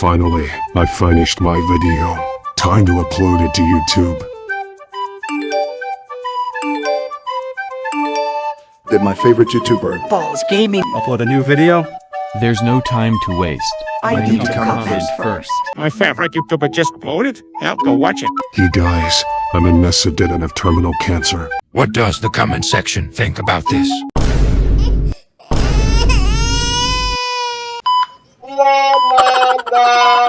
Finally, I finished my video. Time to upload it to YouTube. Did my favorite YouTuber. Balls Gaming. Upload a new video? There's no time to waste. I need to comment first. My favorite YouTuber just uploaded. I'll go watch it. Hey guys, I'm in Messedin and have terminal cancer. What does the comment section think about this?